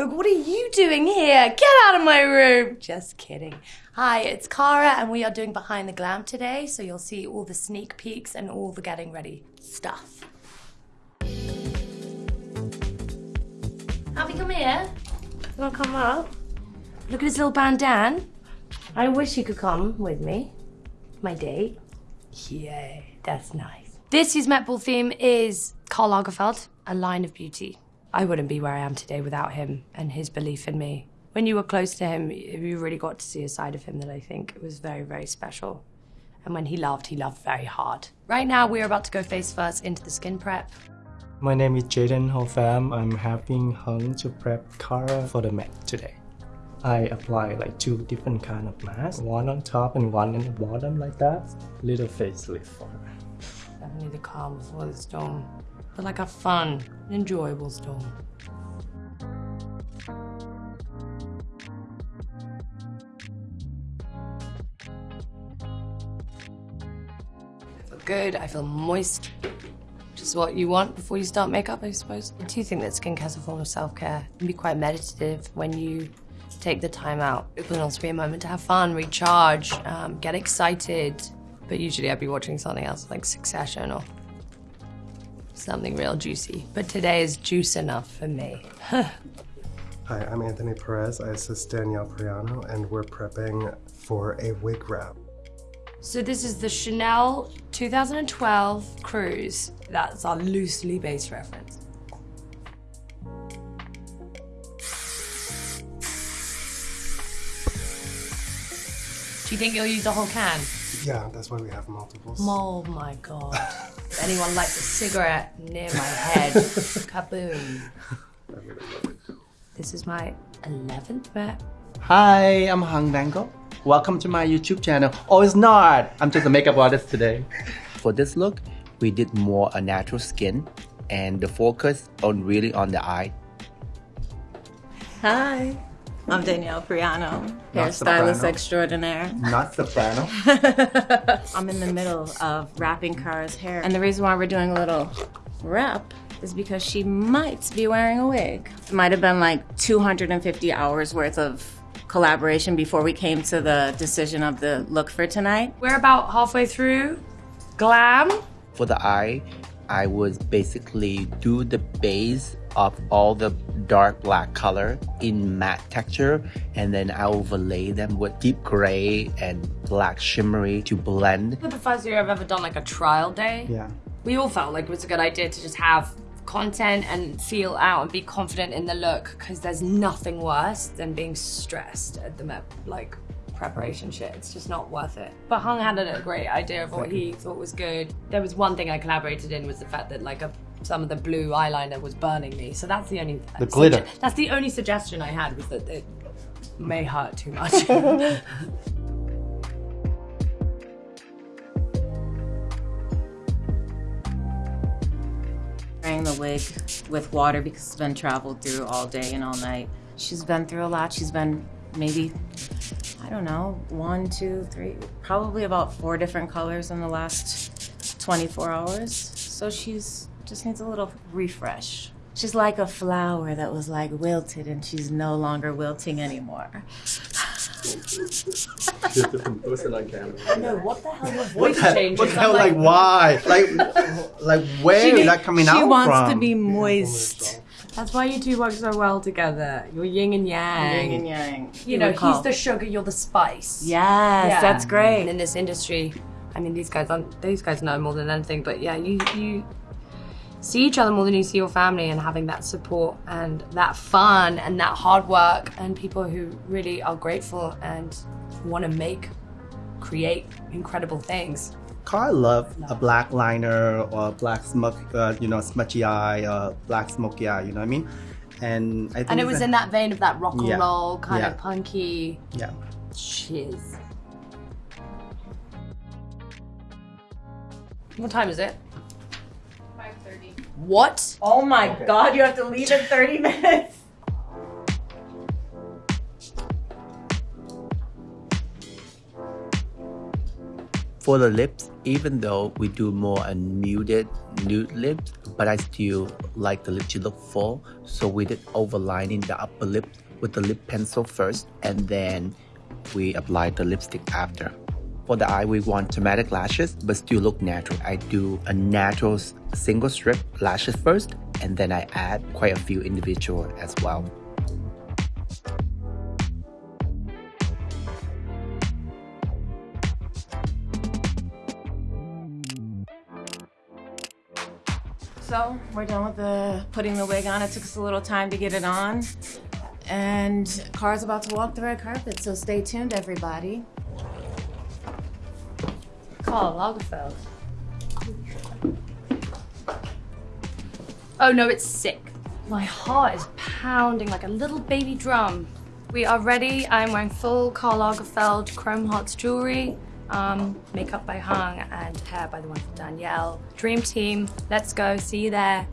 Vogue, what are you doing here? Get out of my room. Just kidding. Hi, it's Cara, and we are doing Behind the Glam today, so you'll see all the sneak peeks and all the getting ready stuff. Happy, come here. You wanna come up? Look at his little bandan. I wish you could come with me. My date. Yeah, that's nice. This year's Met Ball theme is Karl Lagerfeld, a line of beauty. I wouldn't be where I am today without him and his belief in me. When you were close to him, you really got to see a side of him that I think was very, very special. And when he loved, he loved very hard. Right now, we're about to go face first into the skin prep. My name is Jaden Hofam. I'm helping Hung to prep Cara for the Met today. I apply like two different kind of masks, one on top and one in the bottom like that. Little facelift for her. Definitely the calm before the storm. But like a fun, enjoyable storm. I feel good, I feel moist. Which is what you want before you start makeup, I suppose. I do think that skincare is a form of self-care. It can be quite meditative when you take the time out. It can also be a moment to have fun, recharge, um, get excited. But usually I'd be watching something else like Succession or something real juicy. But today is juice enough for me. Hi, I'm Anthony Perez. I assist Danielle Priano, and we're prepping for a wig wrap. So this is the Chanel 2012 Cruise. That's our loosely based reference. Do you think you'll use the whole can? Yeah, that's why we have multiples. Oh my god. If anyone lights a cigarette near my head, kaboom. This is my 11th Met. Hi, I'm Hung Vanngo. Welcome to my YouTube channel. Oh, it's not. I'm just a makeup artist today. For this look, we did more a natural skin and the focus on really on the eye. Hi, I'm Danielle Priano, hairstylist extraordinaire. Not soprano. I'm in the middle of wrapping Cara's hair, and the reason why we're doing a little wrap is because she might be wearing a wig. It might have been like 250 hours worth of collaboration before we came to the decision of the look for tonight. We're about halfway through. Glam. For the eye, I would basically do the base of all the dark black color in matte texture and then I overlay them with deep gray and black shimmery to blend. For the first year I've ever done like a trial day. Yeah. we all felt like it was a good idea to just have content and feel out and be confident in the look because there's nothing worse than being stressed at the Met, like preparation shit. It's just not worth it. But Hung had a great idea of what he thought was good. There was one thing I collaborated in was the fact that like a, some of the blue eyeliner was burning me. So that's the only The glitter. That's the only suggestion I had was that it may hurt too much. Wearing the wig with water because it's been traveled through all day and all night. She's been through a lot. She's been maybe, I don't know, one, two, three, probably about four different colors in the last 24 hours. So she's just needs a little refresh. She's like a flower that was like wilted and she's no longer wilting anymore. no, what the hell? Your What voice the, what the hell, like why? Like, like where where is that coming out? from? she wants to be moist. That's why you two work so well together. You're yin and yang. Yin and yang. You know, recall. he's the sugar, you're the spice. Yes, Yeah. that's And great. in this industry, I mean, these guys aren't, these guys know more than anything, but yeah, you, you see each other more than you see your family and having that support and that fun and that hard work and people who really are grateful and want to make, create incredible things. Karl love a black liner or a black smoke, uh, you know, smudgy eye, or black smoky eye. You know what I mean? And I think And it was a- in that vein of that rock and Yeah. roll, kind Yeah. of punky yeah. shiz. What time is it? 5.30. What? Oh my god, you have to leave in 30 minutes. For the lips, even though we do more unmuted nude lips, but I still like the lip to look full. So we did overlining the upper lip with the lip pencil first, and then we applied the lipstick after. For the eye, we want dramatic lashes, but still look natural. I do a natural single strip lashes first, and then I add quite a few individual as well. So we're done with the putting the wig on. It took us a little time to get it on. And Cara's about to walk the red carpet, so stay tuned, everybody. Karl Lagerfeld. Oh no, it's sick. My heart is pounding like a little baby drum. We are ready. I'm wearing full Karl Lagerfeld Chrome Hearts jewelry, um, makeup by Hung, and hair by the one from Danielle. Dream team, let's go. See you there.